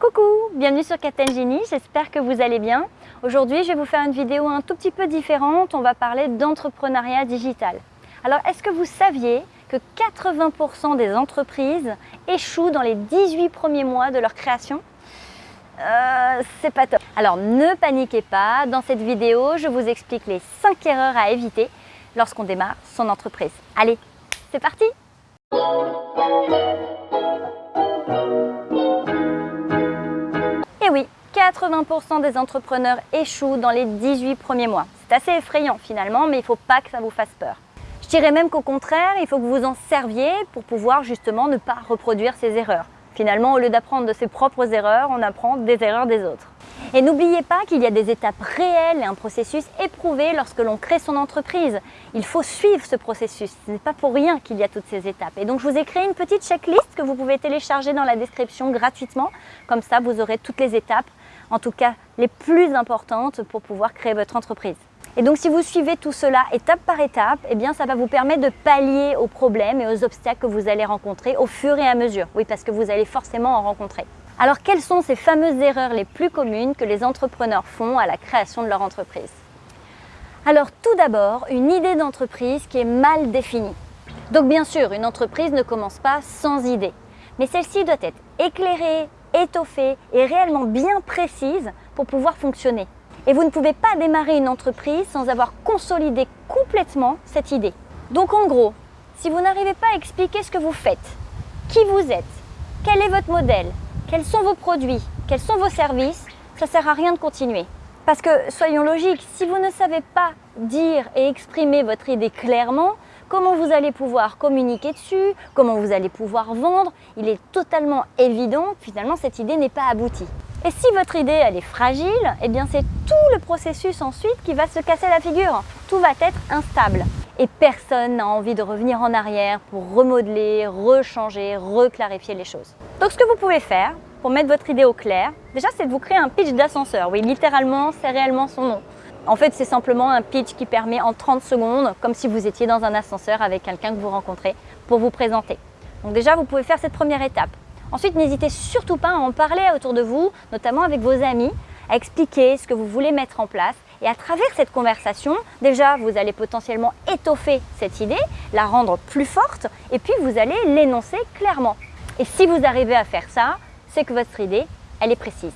Coucou, bienvenue sur Captain Genie, j'espère que vous allez bien. Aujourd'hui, je vais vous faire une vidéo un tout petit peu différente, on va parler d'entrepreneuriat digital. Alors, est-ce que vous saviez que 80% des entreprises échouent dans les 18 premiers mois de leur création? Euh, c'est pas top. Alors ne paniquez pas, dans cette vidéo, je vous explique les 5 erreurs à éviter lorsqu'on démarre son entreprise. Allez, c'est parti Et oui, 80% des entrepreneurs échouent dans les 18 premiers mois. C'est assez effrayant finalement, mais il ne faut pas que ça vous fasse peur. Je dirais même qu'au contraire, il faut que vous en serviez pour pouvoir justement ne pas reproduire ces erreurs. Finalement, au lieu d'apprendre de ses propres erreurs, on apprend des erreurs des autres. Et n'oubliez pas qu'il y a des étapes réelles et un processus éprouvé lorsque l'on crée son entreprise. Il faut suivre ce processus, ce n'est pas pour rien qu'il y a toutes ces étapes. Et donc je vous ai créé une petite checklist que vous pouvez télécharger dans la description gratuitement. Comme ça, vous aurez toutes les étapes, en tout cas les plus importantes pour pouvoir créer votre entreprise. Et donc si vous suivez tout cela étape par étape, eh bien ça va vous permettre de pallier aux problèmes et aux obstacles que vous allez rencontrer au fur et à mesure. Oui, parce que vous allez forcément en rencontrer. Alors quelles sont ces fameuses erreurs les plus communes que les entrepreneurs font à la création de leur entreprise? Alors tout d'abord, une idée d'entreprise qui est mal définie. Donc bien sûr, une entreprise ne commence pas sans idée, mais celle-ci doit être éclairée, étoffée et réellement bien précise pour pouvoir fonctionner. Et vous ne pouvez pas démarrer une entreprise sans avoir consolidé complètement cette idée. Donc en gros, si vous n'arrivez pas à expliquer ce que vous faites, qui vous êtes, quel est votre modèle, quels sont vos produits, quels sont vos services, ça ne sert à rien de continuer. Parce que, soyons logiques, si vous ne savez pas dire et exprimer votre idée clairement, comment vous allez pouvoir communiquer dessus, comment vous allez pouvoir vendre, il est totalement évident que finalement cette idée n'est pas aboutie. Et si votre idée elle est fragile, eh bien c'est tout le processus ensuite qui va se casser la figure. Tout va être instable. Et personne n'a envie de revenir en arrière pour remodeler, rechanger, reclarifier les choses. Donc ce que vous pouvez faire pour mettre votre idée au clair, déjà c'est de vous créer un pitch d'ascenseur. Oui, littéralement, c'est réellement son nom. En fait, c'est simplement un pitch qui permet en 30 secondes, comme si vous étiez dans un ascenseur avec quelqu'un que vous rencontrez, pour vous présenter. Donc déjà, vous pouvez faire cette première étape. Ensuite, n'hésitez surtout pas à en parler autour de vous, notamment avec vos amis, à expliquer ce que vous voulez mettre en place. Et à travers cette conversation, déjà, vous allez potentiellement étoffer cette idée, la rendre plus forte, et puis vous allez l'énoncer clairement. Et si vous arrivez à faire ça, c'est que votre idée, elle est précise.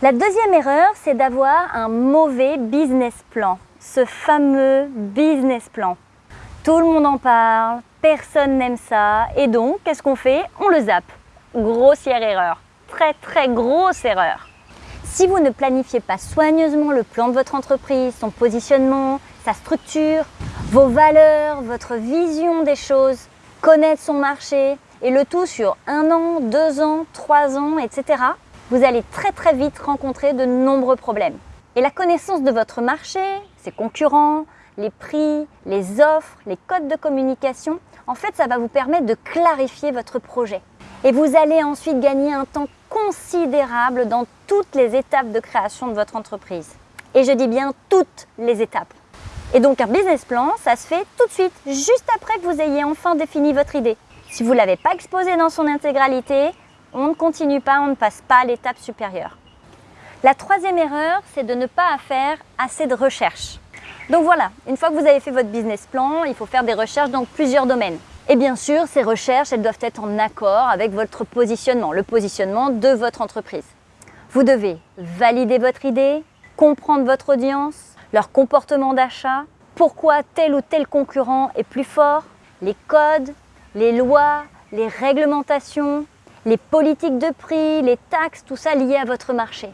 La deuxième erreur, c'est d'avoir un mauvais business plan, ce fameux business plan. Tout le monde en parle, personne n'aime ça, et donc, qu'est-ce qu'on fait? On le zappe. Grossière erreur, très très grosse erreur. Si vous ne planifiez pas soigneusement le plan de votre entreprise, son positionnement, sa structure, vos valeurs, votre vision des choses, connaître son marché, et le tout sur un an, deux ans, trois ans, etc., vous allez très très vite rencontrer de nombreux problèmes. Et la connaissance de votre marché, ses concurrents, les prix, les offres, les codes de communication, en fait, ça va vous permettre de clarifier votre projet. Et vous allez ensuite gagner un temps considérable dans toutes les étapes de création de votre entreprise. Et je dis bien toutes les étapes. Et donc un business plan, ça se fait tout de suite, juste après que vous ayez enfin défini votre idée. Si vous ne l'avez pas exposé dans son intégralité, on ne continue pas, on ne passe pas à l'étape supérieure. La troisième erreur, c'est de ne pas faire assez de recherches. Donc voilà, une fois que vous avez fait votre business plan, il faut faire des recherches dans plusieurs domaines. Et bien sûr, ces recherches, elles doivent être en accord avec votre positionnement, le positionnement de votre entreprise. Vous devez valider votre idée, comprendre votre audience, leur comportement d'achat, pourquoi tel ou tel concurrent est plus fort, les codes, les lois, les réglementations, les politiques de prix, les taxes, tout ça lié à votre marché.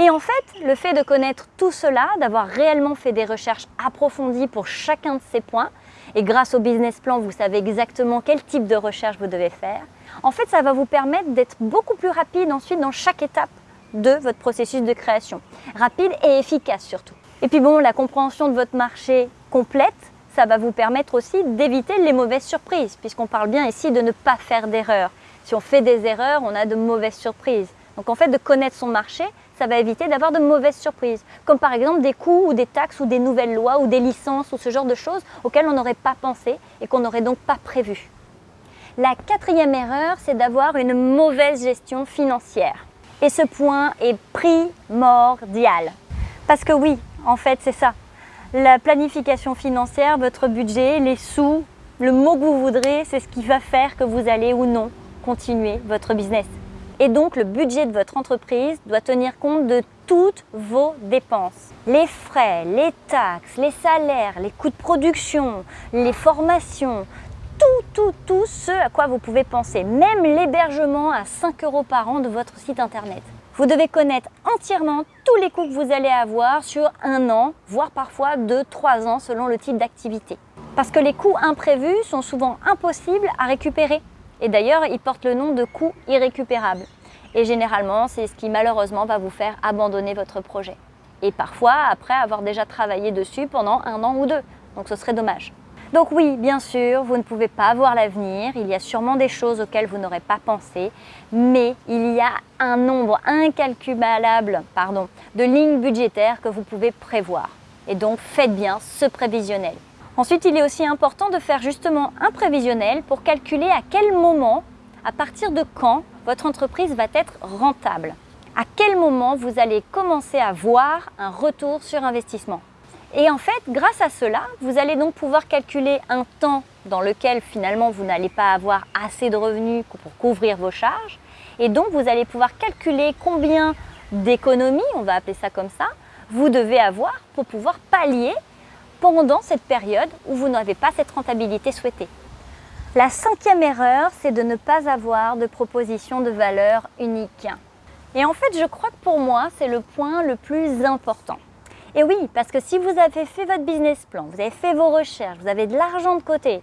Et en fait, le fait de connaître tout cela, d'avoir réellement fait des recherches approfondies pour chacun de ces points, et grâce au business plan, vous savez exactement quel type de recherche vous devez faire, en fait, ça va vous permettre d'être beaucoup plus rapide ensuite dans chaque étape de votre processus de création. Rapide et efficace surtout. Et puis bon, la compréhension de votre marché complète, ça va vous permettre aussi d'éviter les mauvaises surprises, puisqu'on parle bien ici de ne pas faire d'erreurs. Si on fait des erreurs, on a de mauvaises surprises. Donc en fait, de connaître son marché, ça va éviter d'avoir de mauvaises surprises, comme par exemple des coûts ou des taxes ou des nouvelles lois ou des licences ou ce genre de choses auxquelles on n'aurait pas pensé et qu'on n'aurait donc pas prévu. La quatrième erreur, c'est d'avoir une mauvaise gestion financière. Et ce point est primordial. Parce que oui, en fait, c'est ça. La planification financière, votre budget, les sous, le mot que vous voudrez, c'est ce qui va faire que vous allez ou non continuer votre business. Et donc, le budget de votre entreprise doit tenir compte de toutes vos dépenses. Les frais, les taxes, les salaires, les coûts de production, les formations, tout, tout, tout ce à quoi vous pouvez penser, même l'hébergement à 5 euros par an de votre site internet. Vous devez connaître entièrement tous les coûts que vous allez avoir sur un an, voire parfois deux, trois ans selon le type d'activité. Parce que les coûts imprévus sont souvent impossibles à récupérer. Et d'ailleurs, ils portent le nom de coûts irrécupérables. Et généralement, c'est ce qui malheureusement va vous faire abandonner votre projet. Et parfois, après avoir déjà travaillé dessus pendant un an ou deux. Donc ce serait dommage. Donc oui, bien sûr, vous ne pouvez pas voir l'avenir, il y a sûrement des choses auxquelles vous n'aurez pas pensé, mais il y a un nombre incalculable de lignes budgétaires que vous pouvez prévoir. Et donc faites bien ce prévisionnel. Ensuite, il est aussi important de faire justement un prévisionnel pour calculer à quel moment, à partir de quand, votre entreprise va être rentable. À quel moment vous allez commencer à voir un retour sur investissement. Et en fait, grâce à cela, vous allez donc pouvoir calculer un temps dans lequel finalement vous n'allez pas avoir assez de revenus pour couvrir vos charges. Et donc vous allez pouvoir calculer combien d'économies, on va appeler ça comme ça, vous devez avoir pour pouvoir pallier pendant cette période où vous n'avez pas cette rentabilité souhaitée. La cinquième erreur, c'est de ne pas avoir de proposition de valeur unique. Et en fait, je crois que pour moi, c'est le point le plus important. Et oui, parce que si vous avez fait votre business plan, vous avez fait vos recherches, vous avez de l'argent de côté,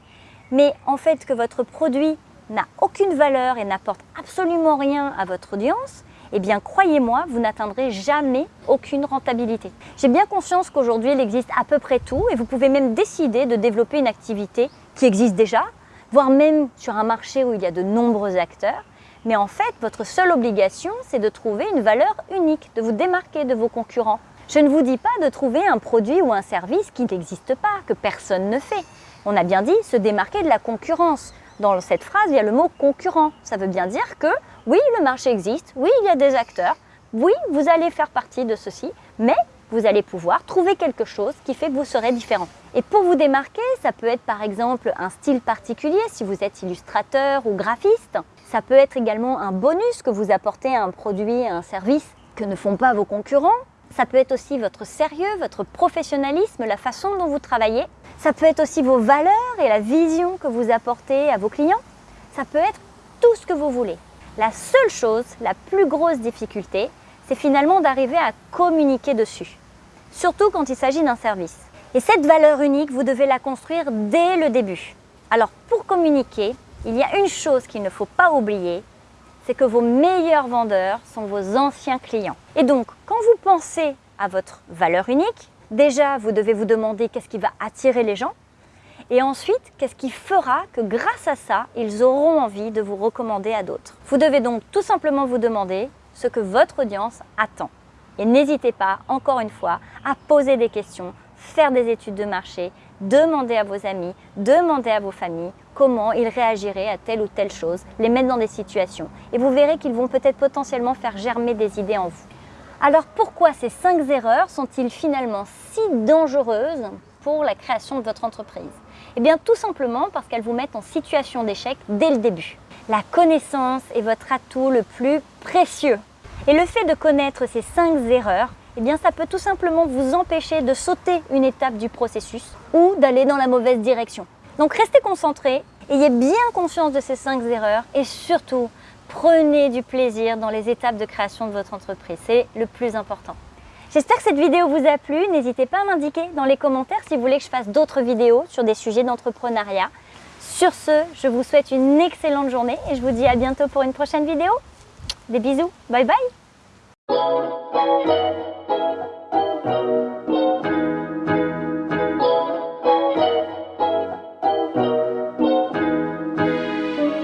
mais en fait que votre produit n'a aucune valeur et n'apporte absolument rien à votre audience, eh bien croyez-moi, vous n'atteindrez jamais aucune rentabilité. J'ai bien conscience qu'aujourd'hui il existe à peu près tout et vous pouvez même décider de développer une activité qui existe déjà, voire même sur un marché où il y a de nombreux acteurs. Mais en fait, votre seule obligation, c'est de trouver une valeur unique, de vous démarquer de vos concurrents, je ne vous dis pas de trouver un produit ou un service qui n'existe pas, que personne ne fait. On a bien dit se démarquer de la concurrence. Dans cette phrase, il y a le mot concurrent. Ça veut bien dire que oui, le marché existe, oui, il y a des acteurs, oui, vous allez faire partie de ceci, mais vous allez pouvoir trouver quelque chose qui fait que vous serez différent. Et pour vous démarquer, ça peut être par exemple un style particulier si vous êtes illustrateur ou graphiste. Ça peut être également un bonus que vous apportez à un produit, à un service que ne font pas vos concurrents. Ça peut être aussi votre sérieux, votre professionnalisme, la façon dont vous travaillez. Ça peut être aussi vos valeurs et la vision que vous apportez à vos clients. Ça peut être tout ce que vous voulez. La seule chose, la plus grosse difficulté, c'est finalement d'arriver à communiquer dessus. Surtout quand il s'agit d'un service. Et cette valeur unique, vous devez la construire dès le début. Alors pour communiquer, il y a une chose qu'il ne faut pas oublier, c'est que vos meilleurs vendeurs sont vos anciens clients. Et donc, quand vous pensez à votre valeur unique, déjà, vous devez vous demander qu'est-ce qui va attirer les gens et ensuite, qu'est-ce qui fera que grâce à ça, ils auront envie de vous recommander à d'autres? Vous devez donc tout simplement vous demander ce que votre audience attend. Et n'hésitez pas, encore une fois, à poser des questions, faire des études de marché, demander à vos amis, demander à vos familles comment ils réagiraient à telle ou telle chose, les mettre dans des situations. Et vous verrez qu'ils vont peut-être potentiellement faire germer des idées en vous. Alors pourquoi ces 5 erreurs sont-ils finalement si dangereuses pour la création de votre entreprise Eh bien tout simplement parce qu'elles vous mettent en situation d'échec dès le début. La connaissance est votre atout le plus précieux. Et le fait de connaître ces 5 erreurs, eh bien ça peut tout simplement vous empêcher de sauter une étape du processus ou d'aller dans la mauvaise direction. Donc restez concentrés, ayez bien conscience de ces 5 erreurs et surtout, prenez du plaisir dans les étapes de création de votre entreprise. C'est le plus important. J'espère que cette vidéo vous a plu. N'hésitez pas à m'indiquer dans les commentaires si vous voulez que je fasse d'autres vidéos sur des sujets d'entrepreneuriat. Sur ce, je vous souhaite une excellente journée et je vous dis à bientôt pour une prochaine vidéo. Des bisous, bye bye